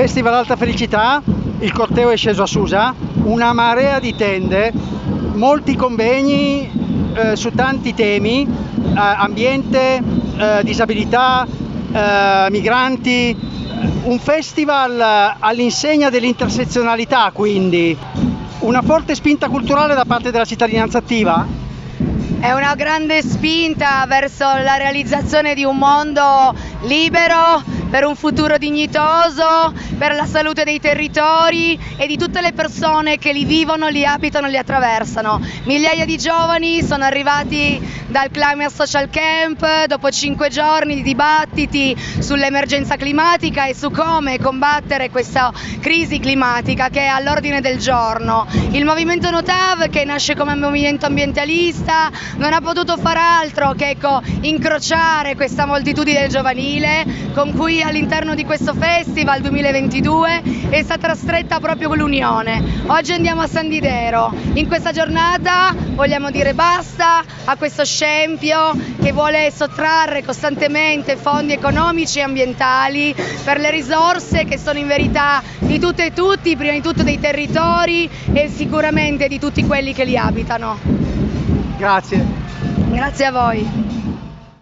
Festival Alta Felicità, il corteo è sceso a Susa, una marea di tende, molti convegni eh, su tanti temi, eh, ambiente, eh, disabilità, eh, migranti, un festival all'insegna dell'intersezionalità quindi, una forte spinta culturale da parte della cittadinanza attiva? È una grande spinta verso la realizzazione di un mondo libero, per un futuro dignitoso, per la salute dei territori e di tutte le persone che li vivono, li abitano, li attraversano. Migliaia di giovani sono arrivati dal Climate Social Camp dopo cinque giorni di dibattiti sull'emergenza climatica e su come combattere questa crisi climatica che è all'ordine del giorno. Il movimento Notav, che nasce come movimento ambientalista, non ha potuto far altro che ecco, incrociare questa moltitudine giovanile con cui all'interno di questo festival 2022 è stata stretta proprio l'unione. Oggi andiamo a San Didero. In questa giornata vogliamo dire basta a questo scempio che vuole sottrarre costantemente fondi economici e ambientali per le risorse che sono in verità di tutte e tutti, prima di tutto dei territori e sicuramente di tutti quelli che li abitano. Grazie. Grazie a voi.